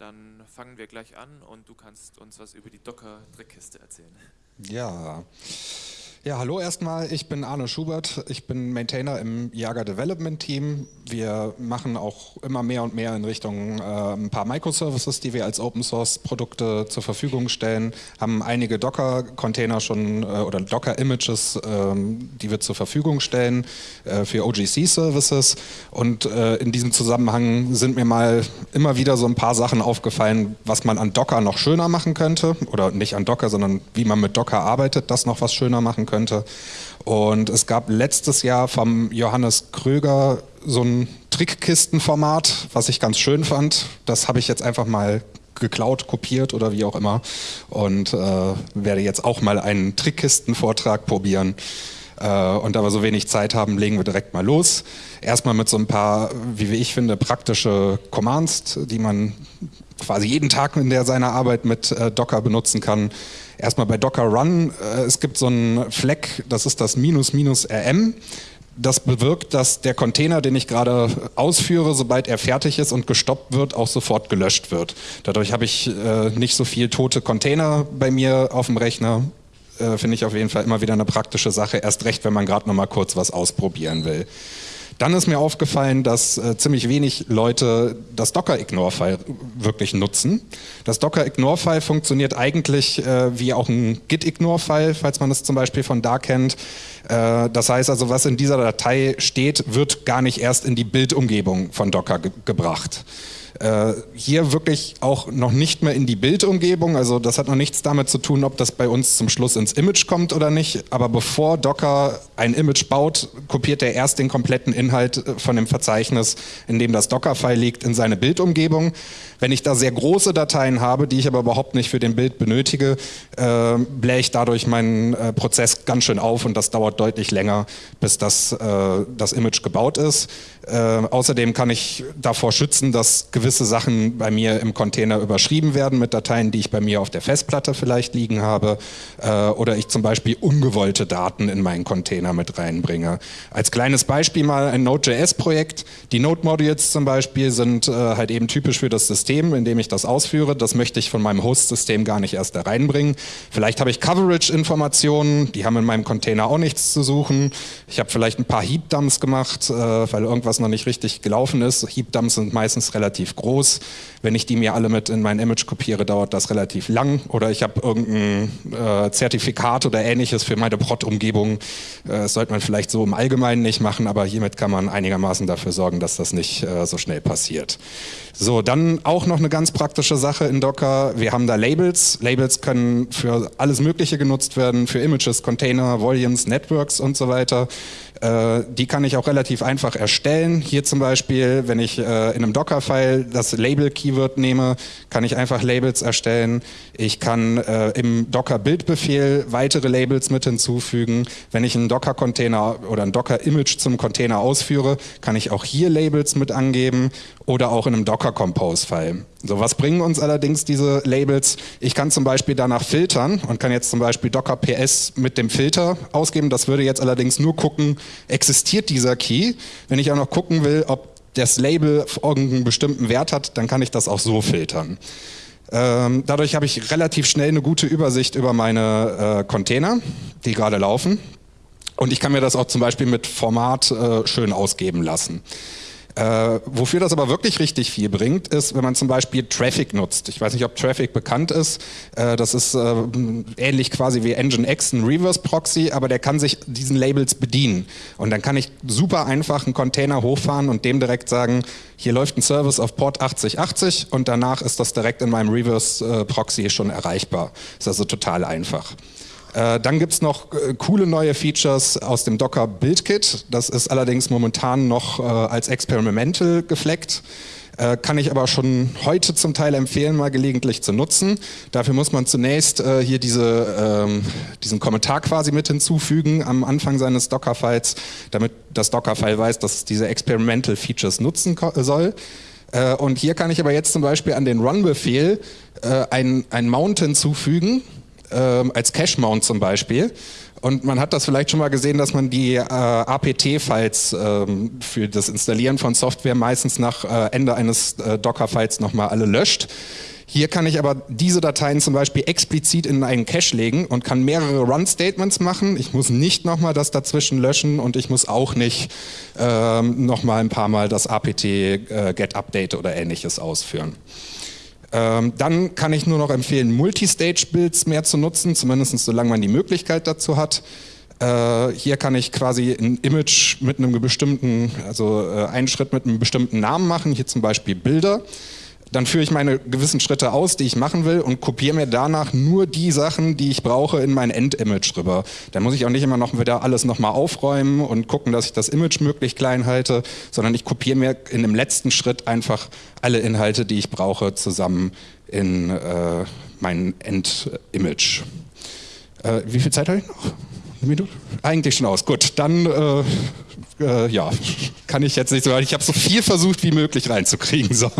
dann fangen wir gleich an und du kannst uns was über die Docker-Trickkiste erzählen. Ja. Ja, hallo erstmal. Ich bin Arne Schubert. Ich bin Maintainer im Jager Development Team. Wir machen auch immer mehr und mehr in Richtung äh, ein paar Microservices, die wir als Open Source Produkte zur Verfügung stellen. Haben einige Docker-Container schon äh, oder Docker-Images, äh, die wir zur Verfügung stellen äh, für OGC-Services. Und äh, in diesem Zusammenhang sind mir mal immer wieder so ein paar Sachen aufgefallen, was man an Docker noch schöner machen könnte. Oder nicht an Docker, sondern wie man mit Docker arbeitet, das noch was schöner machen könnte könnte. Und es gab letztes Jahr vom Johannes Kröger so ein Trickkistenformat, was ich ganz schön fand. Das habe ich jetzt einfach mal geklaut, kopiert oder wie auch immer und äh, werde jetzt auch mal einen Trickkistenvortrag probieren. Äh, und da wir so wenig Zeit haben, legen wir direkt mal los. Erstmal mit so ein paar, wie ich finde, praktische Commands, die man quasi jeden Tag in der seiner Arbeit mit äh, Docker benutzen kann. Erstmal bei Docker Run, äh, es gibt so einen Fleck, das ist das minus minus rm. Das bewirkt, dass der Container, den ich gerade ausführe, sobald er fertig ist und gestoppt wird, auch sofort gelöscht wird. Dadurch habe ich äh, nicht so viel tote Container bei mir auf dem Rechner. Äh, Finde ich auf jeden Fall immer wieder eine praktische Sache, erst recht, wenn man gerade noch mal kurz was ausprobieren will. Dann ist mir aufgefallen, dass äh, ziemlich wenig Leute das Docker-Ignore-File wirklich nutzen. Das Docker-Ignore-File funktioniert eigentlich äh, wie auch ein Git-Ignore-File, falls man es zum Beispiel von da kennt. Äh, das heißt also, was in dieser Datei steht, wird gar nicht erst in die Bildumgebung von Docker ge gebracht. Äh, hier wirklich auch noch nicht mehr in die Bildumgebung, also das hat noch nichts damit zu tun, ob das bei uns zum Schluss ins Image kommt oder nicht, aber bevor Docker ein Image baut, kopiert er erst den kompletten Inhalt äh, von dem Verzeichnis, in dem das Docker-File liegt, in seine Bildumgebung. Wenn ich da sehr große Dateien habe, die ich aber überhaupt nicht für den Bild benötige, äh, blähe ich dadurch meinen äh, Prozess ganz schön auf und das dauert deutlich länger, bis das, äh, das Image gebaut ist. Äh, außerdem kann ich davor schützen, dass gewisse Sachen bei mir im Container überschrieben werden mit Dateien, die ich bei mir auf der Festplatte vielleicht liegen habe äh, oder ich zum Beispiel ungewollte Daten in meinen Container mit reinbringe. Als kleines Beispiel mal ein Node.js-Projekt. Die Node-Modules zum Beispiel sind äh, halt eben typisch für das System System, in dem ich das ausführe. Das möchte ich von meinem Host-System gar nicht erst da reinbringen. Vielleicht habe ich Coverage-Informationen, die haben in meinem Container auch nichts zu suchen. Ich habe vielleicht ein paar Heap-Dumps gemacht, äh, weil irgendwas noch nicht richtig gelaufen ist. Heap-Dumps sind meistens relativ groß. Wenn ich die mir alle mit in mein Image kopiere, dauert das relativ lang. Oder ich habe irgendein äh, Zertifikat oder ähnliches für meine Prod-Umgebung. Äh, das sollte man vielleicht so im Allgemeinen nicht machen, aber hiermit kann man einigermaßen dafür sorgen, dass das nicht äh, so schnell passiert. So, dann auch noch eine ganz praktische Sache in Docker. Wir haben da Labels. Labels können für alles Mögliche genutzt werden, für Images, Container, Volumes, Networks und so weiter. Äh, die kann ich auch relativ einfach erstellen. Hier zum Beispiel, wenn ich äh, in einem Docker-File das Label-Keyword nehme, kann ich einfach Labels erstellen. Ich kann äh, im Docker-Bildbefehl weitere Labels mit hinzufügen. Wenn ich einen Docker-Container oder ein Docker-Image zum Container ausführe, kann ich auch hier Labels mit angeben oder auch in einem Docker-Compose-File. So, was bringen uns allerdings diese Labels? Ich kann zum Beispiel danach filtern und kann jetzt zum Beispiel Docker PS mit dem Filter ausgeben. Das würde jetzt allerdings nur gucken, existiert dieser Key. Wenn ich auch noch gucken will, ob das Label irgendeinen bestimmten Wert hat, dann kann ich das auch so filtern. Ähm, dadurch habe ich relativ schnell eine gute Übersicht über meine äh, Container, die gerade laufen. Und ich kann mir das auch zum Beispiel mit Format äh, schön ausgeben lassen. Äh, wofür das aber wirklich richtig viel bringt, ist, wenn man zum Beispiel Traffic nutzt. Ich weiß nicht, ob Traffic bekannt ist. Äh, das ist äh, ähnlich quasi wie Nginx, ein Reverse Proxy, aber der kann sich diesen Labels bedienen. Und dann kann ich super einfach einen Container hochfahren und dem direkt sagen, hier läuft ein Service auf Port 8080 und danach ist das direkt in meinem Reverse äh, Proxy schon erreichbar. Ist also total einfach. Äh, dann gibt es noch äh, coole neue Features aus dem Docker Build Kit. Das ist allerdings momentan noch äh, als Experimental gefleckt. Kann ich aber schon heute zum Teil empfehlen, mal gelegentlich zu nutzen. Dafür muss man zunächst hier diese, ähm, diesen Kommentar quasi mit hinzufügen am Anfang seines Docker-Files, damit das Docker-File weiß, dass es diese Experimental Features nutzen soll. Und hier kann ich aber jetzt zum Beispiel an den Run-Befehl ein, ein Mount hinzufügen, ähm, als Cache-Mount zum Beispiel. Und man hat das vielleicht schon mal gesehen, dass man die äh, APT-Files ähm, für das Installieren von Software meistens nach äh, Ende eines äh, Docker-Files nochmal alle löscht. Hier kann ich aber diese Dateien zum Beispiel explizit in einen Cache legen und kann mehrere Run-Statements machen. Ich muss nicht nochmal das dazwischen löschen und ich muss auch nicht ähm, nochmal ein paar Mal das apt äh, oder ähnliches ausführen. Ähm, dann kann ich nur noch empfehlen, Multistage-Builds mehr zu nutzen, zumindest solange man die Möglichkeit dazu hat. Äh, hier kann ich quasi ein Image mit einem bestimmten, also äh, einen Schritt mit einem bestimmten Namen machen, hier zum Beispiel Bilder. Dann führe ich meine gewissen Schritte aus, die ich machen will und kopiere mir danach nur die Sachen, die ich brauche, in mein Endimage rüber. Dann muss ich auch nicht immer noch wieder alles nochmal aufräumen und gucken, dass ich das Image möglichst klein halte, sondern ich kopiere mir in dem letzten Schritt einfach alle Inhalte, die ich brauche, zusammen in äh, mein Endimage. Äh, wie viel Zeit habe ich noch? Eine Minute? Eigentlich schon aus. Gut, dann äh, äh, ja, kann ich jetzt nicht so, ich habe so viel versucht wie möglich reinzukriegen. So.